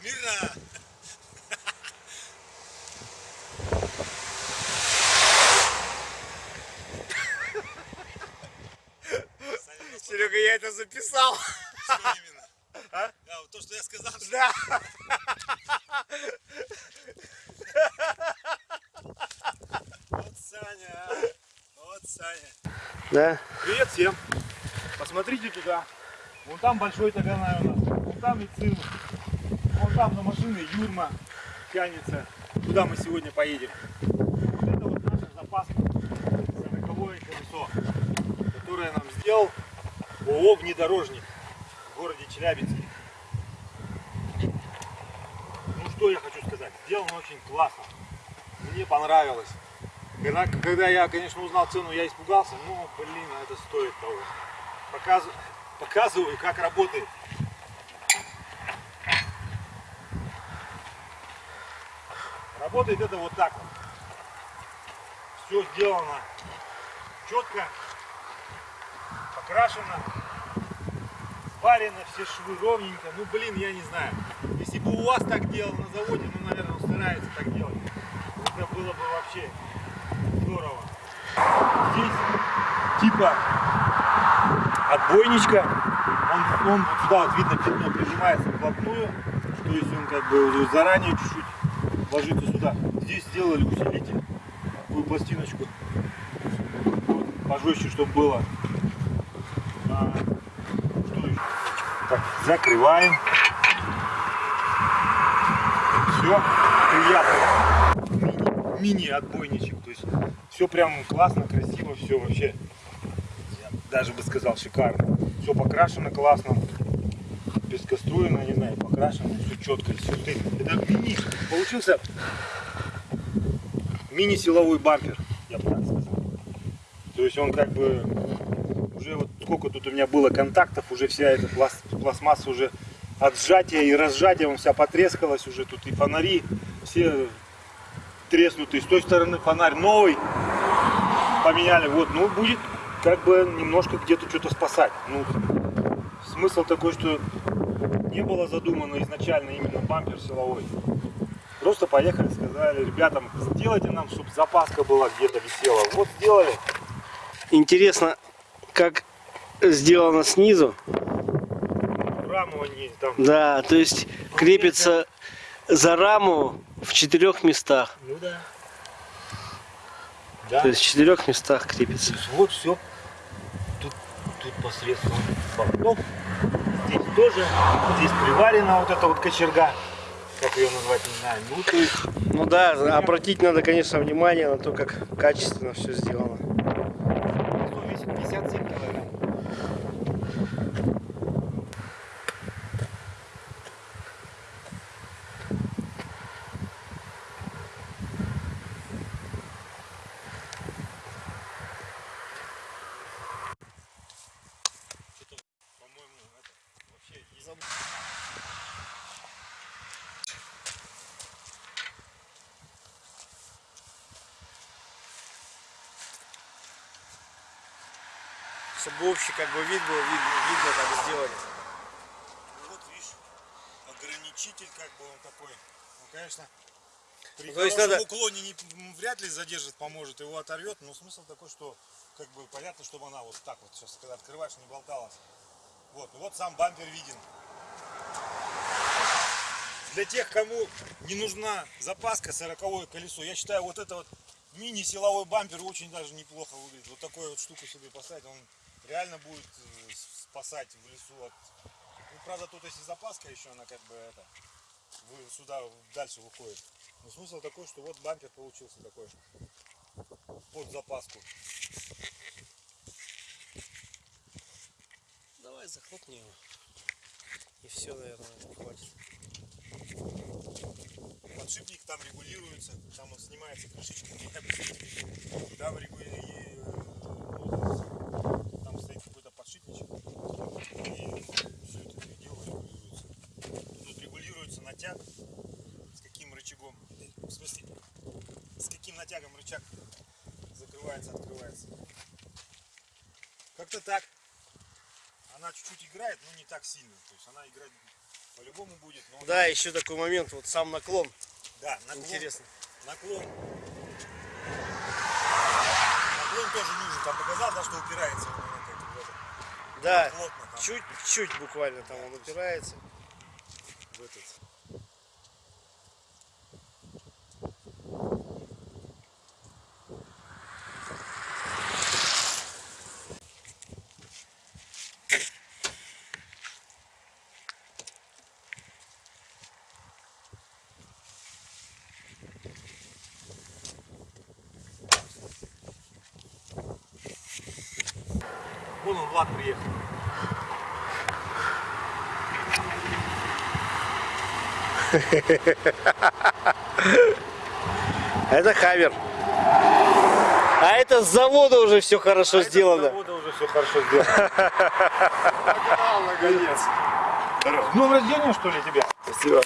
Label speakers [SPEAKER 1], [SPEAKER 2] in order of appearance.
[SPEAKER 1] Смирно!
[SPEAKER 2] Серега, я это записал.
[SPEAKER 1] Что именно?
[SPEAKER 2] А?
[SPEAKER 1] Да, вот то, что я сказал. что-
[SPEAKER 2] Да.
[SPEAKER 1] Вот Саня, а. Вот Саня.
[SPEAKER 2] Да.
[SPEAKER 1] Привет всем. Посмотрите туда. Вон там большой таганай у нас. Вон там и цин. Вон там на машине Юрма тянется. Куда мы сегодня поедем? Вот это вот наша запаска. Сороковое колесо. Которое нам сделал ООО «Внедорожник» в городе Челябинске. Ну что я хочу сказать. Сделано очень классно. Мне понравилось. Когда, я, конечно, узнал цену, я испугался. Ну, блин, это стоит того. Показываю, как работает. Работает это вот так вот. Все сделано четко, покрашено, сварено, все швы ровненько. Ну, блин, я не знаю. Если бы у вас так делал на заводе, ну, наверное, он старается так делать. Это было бы вообще здорово. Здесь типа отбойничка. Он, он сюда вот видно пятно прижимается вплотную. То есть он как бы заранее чуть-чуть ложится сюда. Здесь сделали усилитель. Такую пластиночку. Вот, пожестче, чтобы было. А, что еще? Так, закрываем. Все приятно мини-отбойничек. То есть все прям классно, красиво, все вообще, я даже бы сказал, шикарно. Все покрашено классно, пескоструено, не знаю, покрашено, все четко. Все, это мини, получился мини-силовой бампер, я бы так сказал. То есть он как бы уже вот сколько тут у меня было контактов, уже вся эта пласт, пластмасса уже от сжатия и разжатия, он вся потрескалась уже, тут и фонари, все треснутый. С той стороны фонарь новый поменяли. Вот, ну будет как бы немножко где-то что-то спасать. Ну, смысл такой, что не было задумано изначально именно бампер силовой. Просто поехали, сказали ребятам, сделайте нам, чтобы запаска была где-то висела. Вот сделали.
[SPEAKER 2] Интересно, как сделано снизу.
[SPEAKER 1] Раму они там.
[SPEAKER 2] Да, то есть крепится за раму в четырех местах.
[SPEAKER 1] Ну да. Да.
[SPEAKER 2] То есть в четырех местах крепится.
[SPEAKER 1] Вот все. Тут, тут посредством бортов. Здесь тоже. Здесь приварена вот эта вот кочерга. Как ее назвать, не знаю. Ну, есть,
[SPEAKER 2] Ну да, обратить надо, конечно, внимание на то, как качественно все сделано.
[SPEAKER 1] что весит 57 килограмм. Что-то, по-моему, это вообще не забыл.
[SPEAKER 2] Чтобы общий как бы вид был, видно, видно как сделали.
[SPEAKER 1] Ну вот видишь, ограничитель как бы он такой. Ну конечно, при
[SPEAKER 2] Ну, то есть надо-
[SPEAKER 1] уклоне не, вряд ли задержит, поможет, его оторвет, но смысл такой, что как бы понятно, чтобы она вот так вот сейчас, когда открываешь, не болталась. Вот, ну вот сам бампер виден. Для тех, кому не нужна запаска, 40 колесо, я считаю, вот это вот мини-силовой бампер очень даже неплохо выглядит. Вот такую вот штуку себе поставить, он реально будет э, спасать в лесу от... Ну, правда, тут если запаска еще, она как бы это, вы сюда дальше выходит. Но смысл такой, что вот бампер получился такой под запаску.
[SPEAKER 2] Давай захлопни его. И все, наверное, хватит.
[SPEAKER 1] Там регулируется, там он снимается крышечка, там регулируется, там стоит какой-то подшипничек, и все это дело регулируется. Тут регулируется натяг, с каким рычагом, в смысле, с каким натягом рычаг закрывается, открывается. Как-то так. Она чуть-чуть играет, но не так сильно. То есть она играет по-любому будет. Но...
[SPEAKER 2] Да, еще такой момент, вот сам наклон.
[SPEAKER 1] Да, наклон,
[SPEAKER 2] Интересно.
[SPEAKER 1] наклон. Наклон тоже нужен. Там показал, да, что упирается.
[SPEAKER 2] Да, чуть-чуть буквально там он упирается.
[SPEAKER 1] в этот. Вон он, Влад приехал.
[SPEAKER 2] Это хаммер. А это с завода уже все хорошо
[SPEAKER 1] А это с
[SPEAKER 2] сделано.
[SPEAKER 1] завода уже все хорошо сделано. Наконец. С днем рождения, что ли, тебя?
[SPEAKER 2] Спасибо.